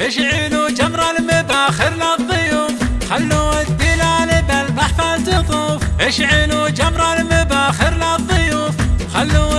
اشعلوا جمر المباخر للضيوف خلوا الدلال بالمحفل تطوف اشعلوا جمر المباخر للضيوف خلوا